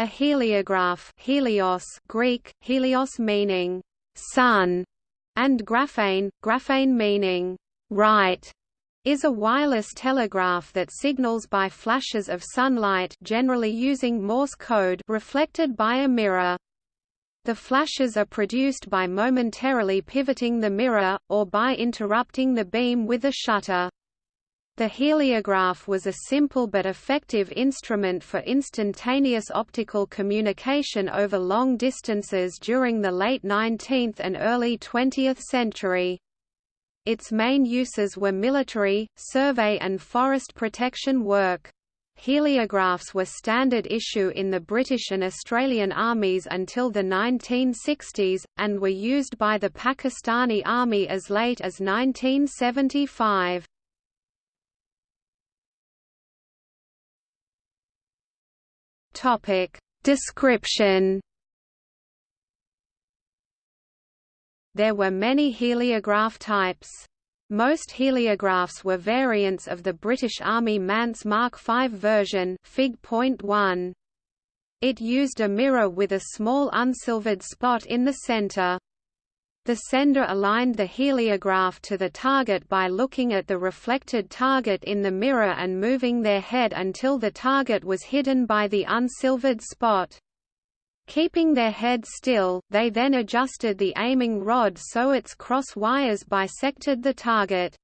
A heliograph helios Greek, helios meaning sun, and graphein, graphein meaning write, is a wireless telegraph that signals by flashes of sunlight generally using Morse code reflected by a mirror. The flashes are produced by momentarily pivoting the mirror, or by interrupting the beam with a shutter. The heliograph was a simple but effective instrument for instantaneous optical communication over long distances during the late 19th and early 20th century. Its main uses were military, survey and forest protection work. Heliographs were standard issue in the British and Australian armies until the 1960s, and were used by the Pakistani Army as late as 1975. Topic Description There were many heliograph types. Most heliographs were variants of the British Army Mance Mark V version Fig.1. It used a mirror with a small unsilvered spot in the center. The sender aligned the heliograph to the target by looking at the reflected target in the mirror and moving their head until the target was hidden by the unsilvered spot. Keeping their head still, they then adjusted the aiming rod so its cross wires bisected the target.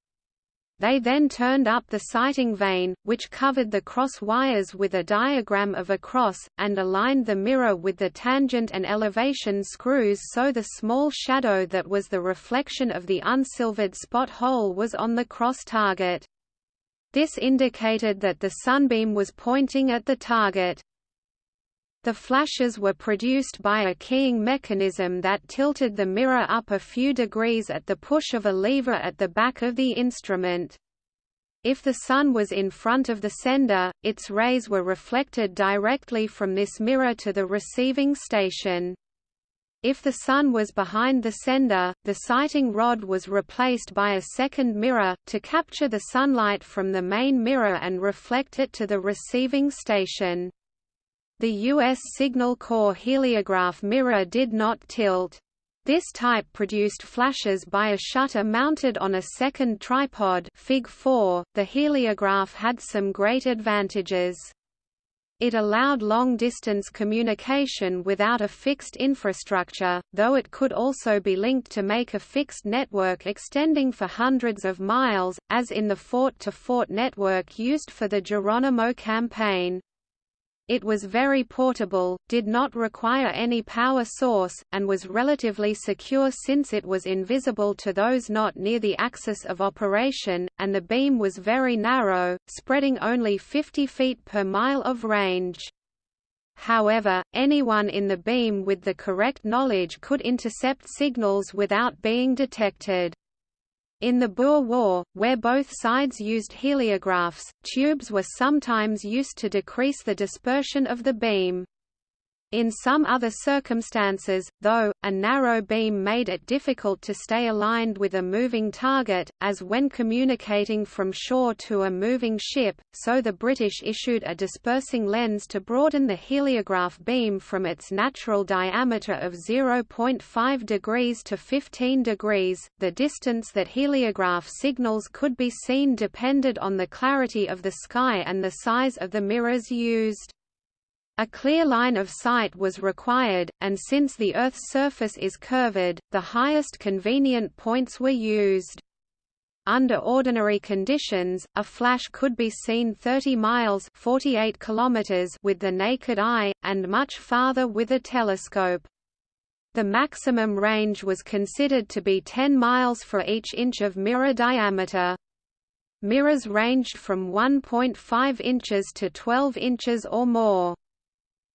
They then turned up the sighting vane, which covered the cross wires with a diagram of a cross, and aligned the mirror with the tangent and elevation screws so the small shadow that was the reflection of the unsilvered spot hole was on the cross target. This indicated that the sunbeam was pointing at the target. The flashes were produced by a keying mechanism that tilted the mirror up a few degrees at the push of a lever at the back of the instrument. If the sun was in front of the sender, its rays were reflected directly from this mirror to the receiving station. If the sun was behind the sender, the sighting rod was replaced by a second mirror, to capture the sunlight from the main mirror and reflect it to the receiving station. The U.S. Signal Corps heliograph mirror did not tilt. This type produced flashes by a shutter mounted on a second tripod Fig 4. .The heliograph had some great advantages. It allowed long-distance communication without a fixed infrastructure, though it could also be linked to make a fixed network extending for hundreds of miles, as in the Fort-to-Fort -fort network used for the Geronimo campaign. It was very portable, did not require any power source, and was relatively secure since it was invisible to those not near the axis of operation, and the beam was very narrow, spreading only 50 feet per mile of range. However, anyone in the beam with the correct knowledge could intercept signals without being detected. In the Boer War, where both sides used heliographs, tubes were sometimes used to decrease the dispersion of the beam. In some other circumstances, though, a narrow beam made it difficult to stay aligned with a moving target, as when communicating from shore to a moving ship, so the British issued a dispersing lens to broaden the heliograph beam from its natural diameter of 0.5 degrees to 15 degrees. The distance that heliograph signals could be seen depended on the clarity of the sky and the size of the mirrors used. A clear line of sight was required, and since the Earth's surface is curved, the highest convenient points were used. Under ordinary conditions, a flash could be seen 30 miles 48 kilometers with the naked eye, and much farther with a telescope. The maximum range was considered to be 10 miles for each inch of mirror diameter. Mirrors ranged from 1.5 inches to 12 inches or more.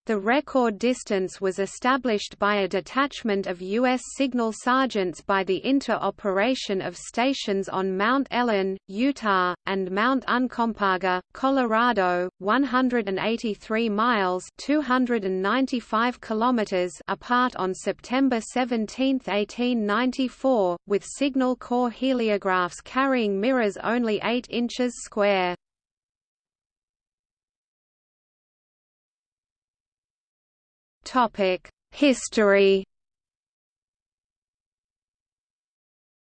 The record distance was established by a detachment of U.S. signal sergeants by the interoperation of stations on Mount Ellen, Utah, and Mount Uncompahgre, Colorado, 183 miles 295 kilometers apart on September 17, 1894, with Signal Corps heliographs carrying mirrors only 8 inches square. History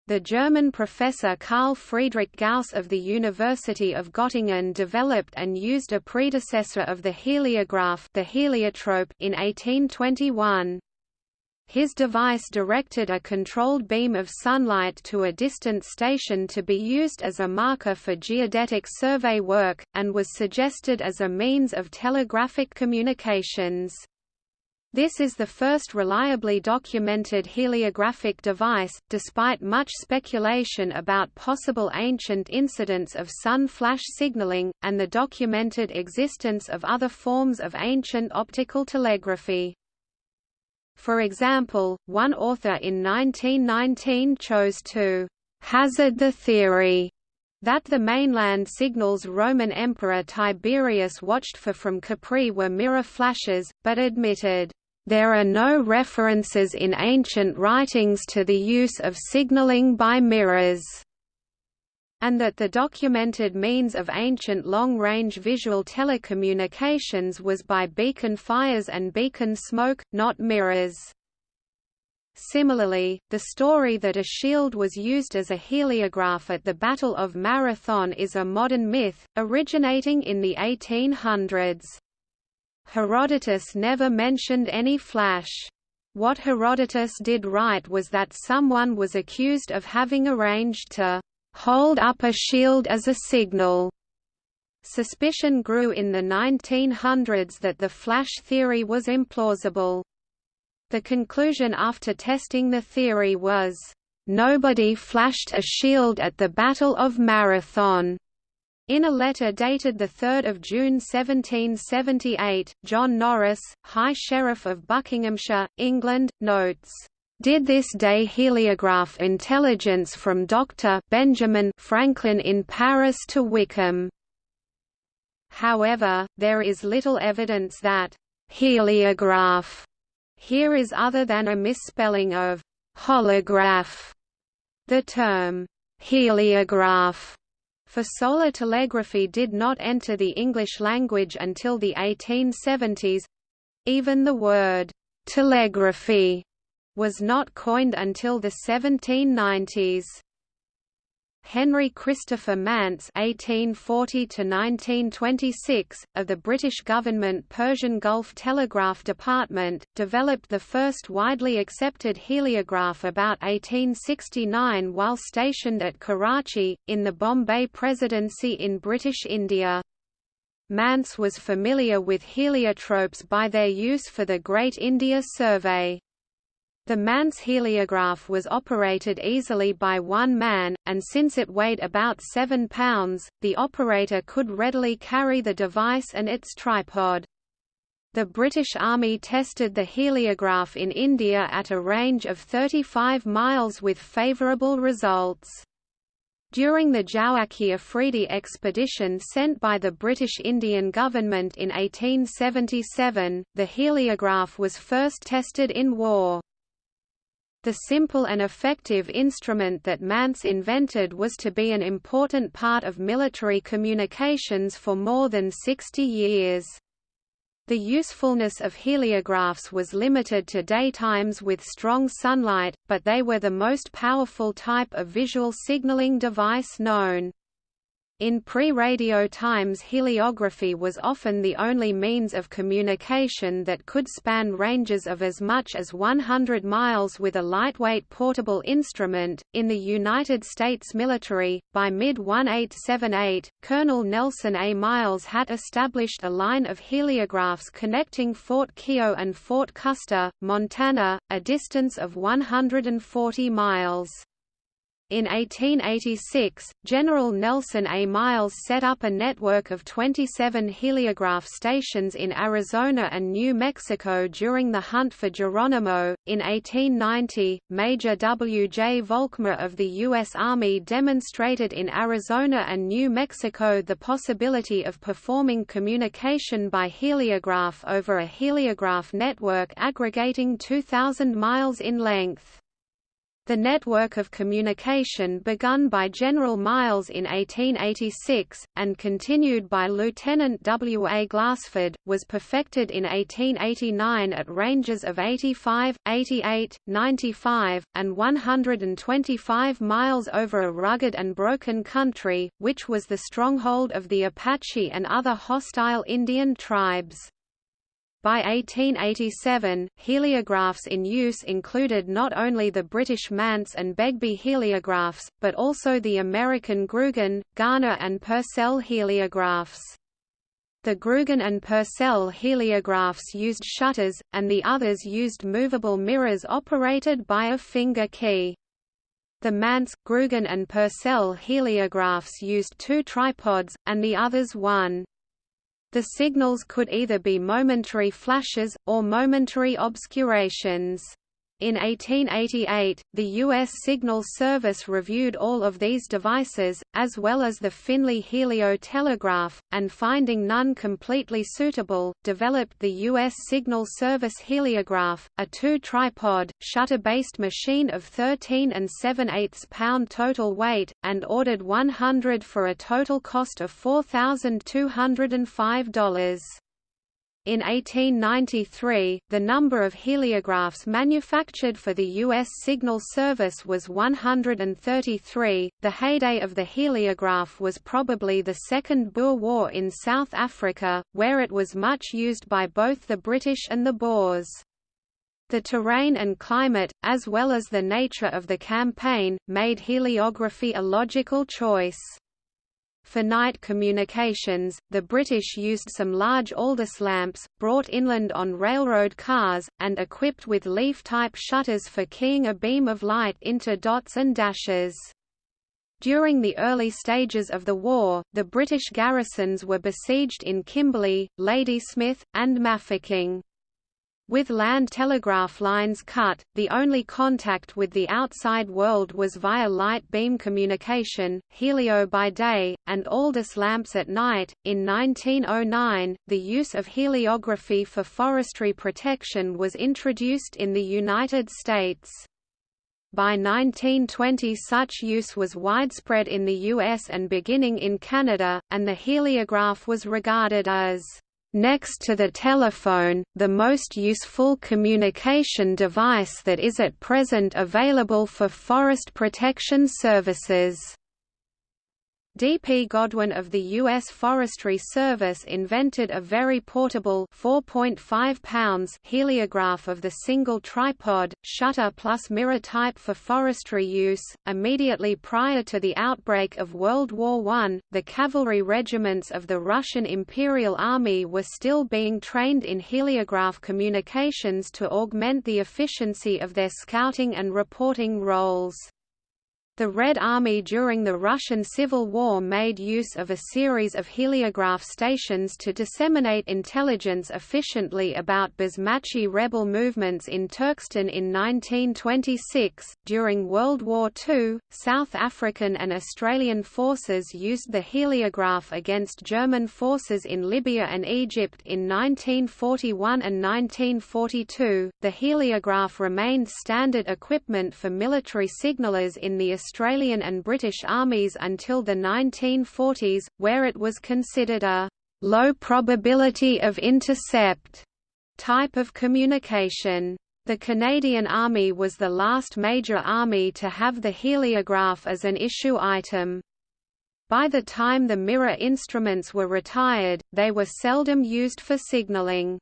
The German professor Carl Friedrich Gauss of the University of Göttingen developed and used a predecessor of the heliograph the heliotrope in 1821. His device directed a controlled beam of sunlight to a distant station to be used as a marker for geodetic survey work, and was suggested as a means of telegraphic communications. This is the first reliably documented heliographic device, despite much speculation about possible ancient incidents of sun flash signaling, and the documented existence of other forms of ancient optical telegraphy. For example, one author in 1919 chose to hazard the theory that the mainland signals Roman Emperor Tiberius watched for from Capri were mirror flashes, but admitted there are no references in ancient writings to the use of signaling by mirrors, and that the documented means of ancient long-range visual telecommunications was by beacon fires and beacon smoke, not mirrors. Similarly, the story that a shield was used as a heliograph at the Battle of Marathon is a modern myth, originating in the 1800s. Herodotus never mentioned any flash. What Herodotus did write was that someone was accused of having arranged to hold up a shield as a signal. Suspicion grew in the 1900s that the flash theory was implausible. The conclusion after testing the theory was, "...nobody flashed a shield at the Battle of Marathon." In a letter dated 3 June 1778, John Norris, High Sheriff of Buckinghamshire, England, notes, "...did this day heliograph intelligence from Dr. Benjamin Franklin in Paris to Wycombe." However, there is little evidence that «heliograph» here is other than a misspelling of «holograph». The term «heliograph» for solar telegraphy did not enter the English language until the 1870s. Even the word telegraphy was not coined until the 1790s. Henry Christopher Mance (1840–1926) of the British government Persian Gulf Telegraph Department developed the first widely accepted heliograph about 1869 while stationed at Karachi in the Bombay Presidency in British India. Mance was familiar with heliotropes by their use for the Great India Survey. The Mance heliograph was operated easily by one man, and since it weighed about 7 pounds, the operator could readily carry the device and its tripod. The British Army tested the heliograph in India at a range of 35 miles with favourable results. During the Jowaki Afridi expedition sent by the British Indian government in 1877, the heliograph was first tested in war. The simple and effective instrument that Mance invented was to be an important part of military communications for more than 60 years. The usefulness of heliographs was limited to daytimes with strong sunlight, but they were the most powerful type of visual signaling device known. In pre-radio times heliography was often the only means of communication that could span ranges of as much as 100 miles with a lightweight portable instrument. In the United States military, by mid-1878, Colonel Nelson A. Miles had established a line of heliographs connecting Fort Keogh and Fort Custer, Montana, a distance of 140 miles. In 1886, General Nelson A. Miles set up a network of 27 heliograph stations in Arizona and New Mexico during the hunt for Geronimo. In 1890, Major W. J. Volkmar of the U.S. Army demonstrated in Arizona and New Mexico the possibility of performing communication by heliograph over a heliograph network aggregating 2,000 miles in length. The network of communication begun by General Miles in 1886, and continued by Lieutenant W. A. Glassford, was perfected in 1889 at ranges of 85, 88, 95, and 125 miles over a rugged and broken country, which was the stronghold of the Apache and other hostile Indian tribes. By 1887, heliographs in use included not only the British Mance and Begbie heliographs, but also the American Grugan, Garner and Purcell heliographs. The Grugan and Purcell heliographs used shutters, and the others used movable mirrors operated by a finger key. The Mance, Grugan and Purcell heliographs used two tripods, and the others one. The signals could either be momentary flashes, or momentary obscurations. In 1888, the U.S. Signal Service reviewed all of these devices, as well as the Finley Helio telegraph, and finding none completely suitable, developed the U.S. Signal Service heliograph, a two-tripod, shutter-based machine of 13 and 7 8 pound total weight, and ordered 100 for a total cost of $4,205. In 1893, the number of heliographs manufactured for the U.S. Signal Service was 133. The heyday of the heliograph was probably the Second Boer War in South Africa, where it was much used by both the British and the Boers. The terrain and climate, as well as the nature of the campaign, made heliography a logical choice. For night communications, the British used some large Aldis lamps, brought inland on railroad cars, and equipped with leaf-type shutters for keying a beam of light into dots and dashes. During the early stages of the war, the British garrisons were besieged in Kimberley, Ladysmith, and Mafeking. With land telegraph lines cut, the only contact with the outside world was via light beam communication, helio by day, and Aldis lamps at night. In 1909, the use of heliography for forestry protection was introduced in the United States. By 1920 such use was widespread in the US and beginning in Canada, and the heliograph was regarded as next to the telephone, the most useful communication device that is at present available for forest protection services. D. P. Godwin of the U.S. Forestry Service invented a very portable 4.5 pounds heliograph of the single tripod, shutter plus mirror type for forestry use. Immediately prior to the outbreak of World War I, the cavalry regiments of the Russian Imperial Army were still being trained in heliograph communications to augment the efficiency of their scouting and reporting roles. The Red Army during the Russian Civil War made use of a series of heliograph stations to disseminate intelligence efficiently about Basmachi rebel movements in Turkestan in 1926. During World War II, South African and Australian forces used the heliograph against German forces in Libya and Egypt in 1941 and 1942. The heliograph remained standard equipment for military signalers in the Australian and British armies until the 1940s, where it was considered a low probability of intercept type of communication. The Canadian Army was the last major army to have the heliograph as an issue item. By the time the mirror instruments were retired, they were seldom used for signaling.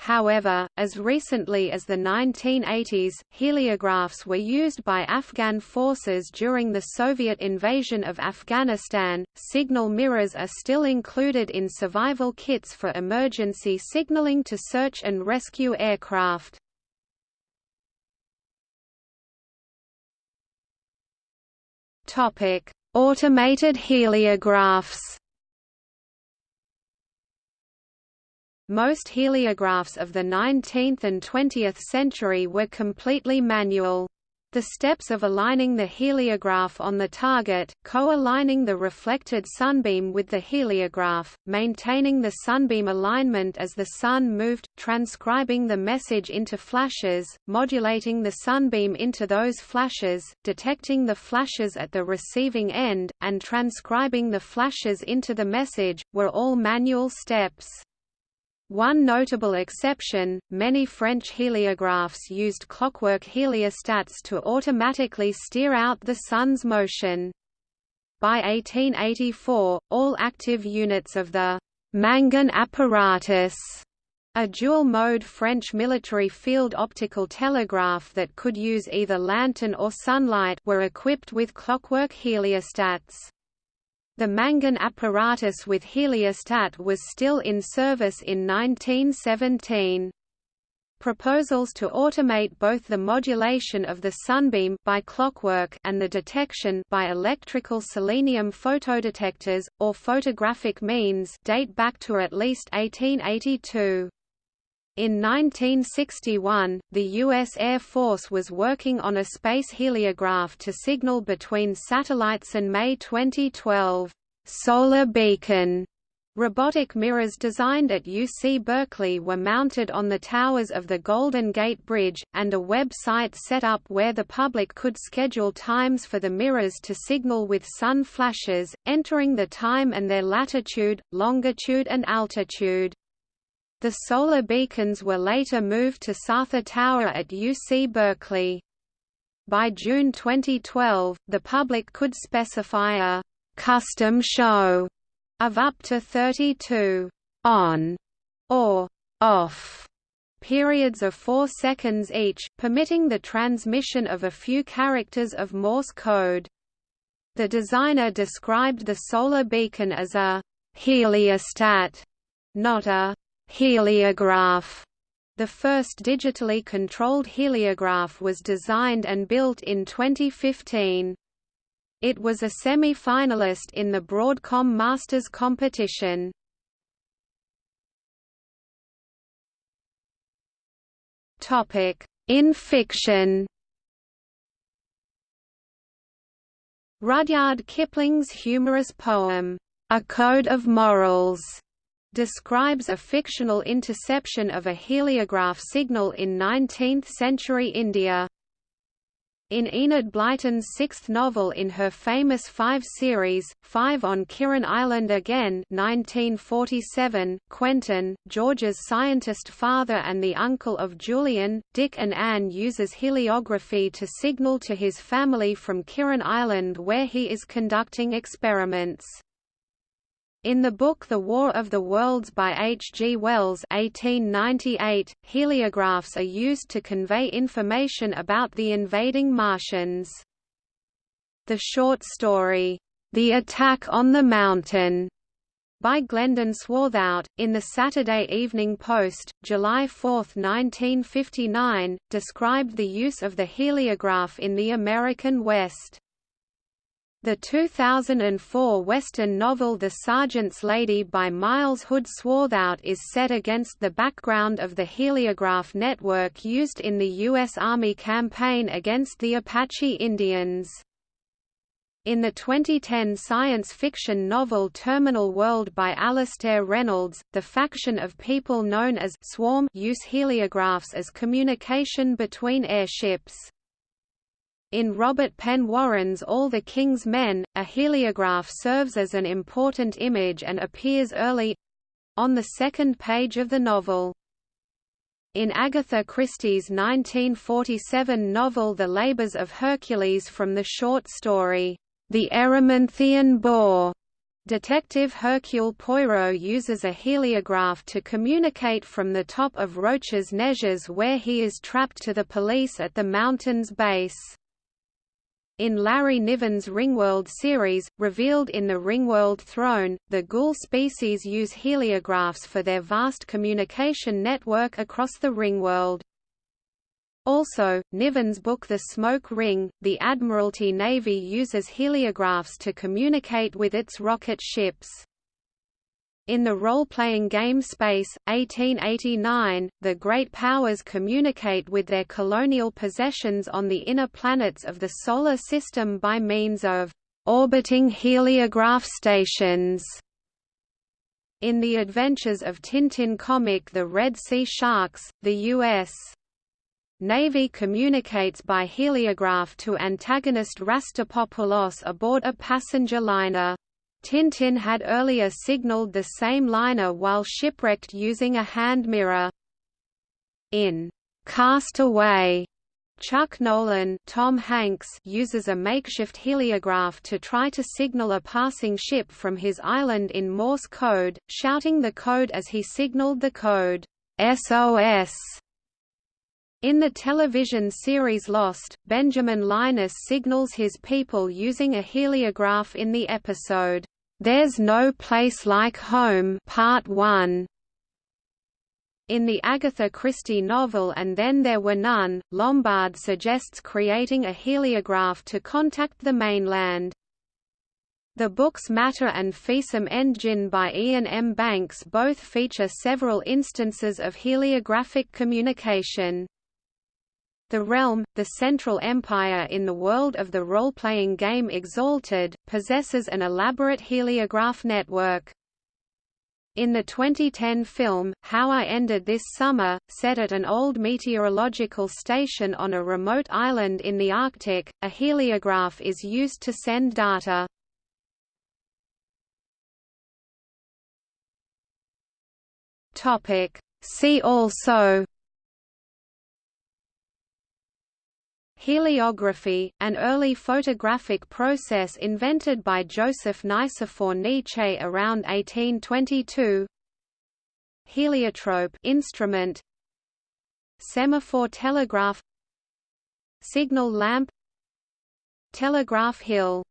However, as recently as the 1980s, heliographs were used by Afghan forces during the Soviet invasion of Afghanistan. Signal mirrors are still included in survival kits for emergency signaling to search and rescue aircraft. Topic: Automated heliographs. Most heliographs of the 19th and 20th century were completely manual. The steps of aligning the heliograph on the target, co-aligning the reflected sunbeam with the heliograph, maintaining the sunbeam alignment as the sun moved, transcribing the message into flashes, modulating the sunbeam into those flashes, detecting the flashes at the receiving end, and transcribing the flashes into the message, were all manual steps. One notable exception, many French heliographs used clockwork heliostats to automatically steer out the Sun's motion. By 1884, all active units of the Mangin apparatus a dual-mode French military field optical telegraph that could use either lantern or sunlight were equipped with clockwork heliostats. The Mangin apparatus with heliostat was still in service in 1917. Proposals to automate both the modulation of the sunbeam by clockwork and the detection by electrical selenium photodetectors, or photographic means date back to at least 1882. In 1961, the U.S. Air Force was working on a space heliograph to signal between satellites and May 2012, "'Solar Beacon' Robotic mirrors designed at UC Berkeley were mounted on the towers of the Golden Gate Bridge, and a web-site set up where the public could schedule times for the mirrors to signal with sun flashes, entering the time and their latitude, longitude and altitude. The solar beacons were later moved to Sather Tower at UC Berkeley. By June 2012, the public could specify a «custom show» of up to 32 «on» or «off» periods of 4 seconds each, permitting the transmission of a few characters of Morse code. The designer described the solar beacon as a «heliostat», not a Heliograph the first digitally controlled heliograph was designed and built in 2015. It was a semi-finalist in the Broadcom Masters competition. In fiction Rudyard Kipling's humorous poem, A Code of Morals, describes a fictional interception of a heliograph signal in 19th-century India. In Enid Blyton's sixth novel in her famous Five series, Five on Kirrin Island Again 1947, Quentin, George's scientist father and the uncle of Julian, Dick and Anne uses heliography to signal to his family from Kirrin Island where he is conducting experiments. In the book The War of the Worlds by H. G. Wells 1898, heliographs are used to convey information about the invading Martians. The short story, The Attack on the Mountain, by Glendon Swarthout, in the Saturday Evening Post, July 4, 1959, described the use of the heliograph in the American West. The 2004 Western novel The Sergeant's Lady by Miles Hood Swarthout is set against the background of the heliograph network used in the U.S. Army campaign against the Apache Indians. In the 2010 science fiction novel Terminal World by Alastair Reynolds, the faction of people known as Swarm use heliographs as communication between airships. In Robert Penn Warren's All the King's Men, a heliograph serves as an important image and appears early—on the second page of the novel. In Agatha Christie's 1947 novel The Labours of Hercules from the short story, The Erymanthian Boar, Detective Hercule Poirot uses a heliograph to communicate from the top of Rochers Neiges where he is trapped to the police at the mountain's base. In Larry Niven's Ringworld series, revealed in the Ringworld Throne, the ghoul species use heliographs for their vast communication network across the Ringworld. Also, Niven's book The Smoke Ring, the Admiralty Navy uses heliographs to communicate with its rocket ships. In the role-playing game Space, 1889, the Great Powers communicate with their colonial possessions on the inner planets of the Solar System by means of orbiting heliograph stations. In the Adventures of Tintin comic The Red Sea Sharks, the U.S. Navy communicates by heliograph to antagonist Rastapopoulos aboard a passenger liner. Tintin had earlier signaled the same liner while shipwrecked using a hand mirror. In Cast Away, Chuck Noland Tom Hanks uses a makeshift heliograph to try to signal a passing ship from his island in Morse code, shouting the code as he signaled the code, SOS. In the television series Lost, Benjamin Linus signals his people using a heliograph in the episode, There's No Place Like Home Part 1. In the Agatha Christie novel And Then There Were None, Lombard suggests creating a heliograph to contact the mainland. The books Matter and Feersum Endjinn by Iain M. Banks both feature several instances of heliographic communication. The Realm, the central empire in the world of the role-playing game Exalted, possesses an elaborate heliograph network. In the 2010 film, How I Ended This Summer, set at an old meteorological station on a remote island in the Arctic, a heliograph is used to send data. See also Heliography, an early photographic process invented by Joseph Nicephore Nitzsch around 1822. Heliotrope instrument. Semaphore telegraph. Signal lamp. Telegraph hill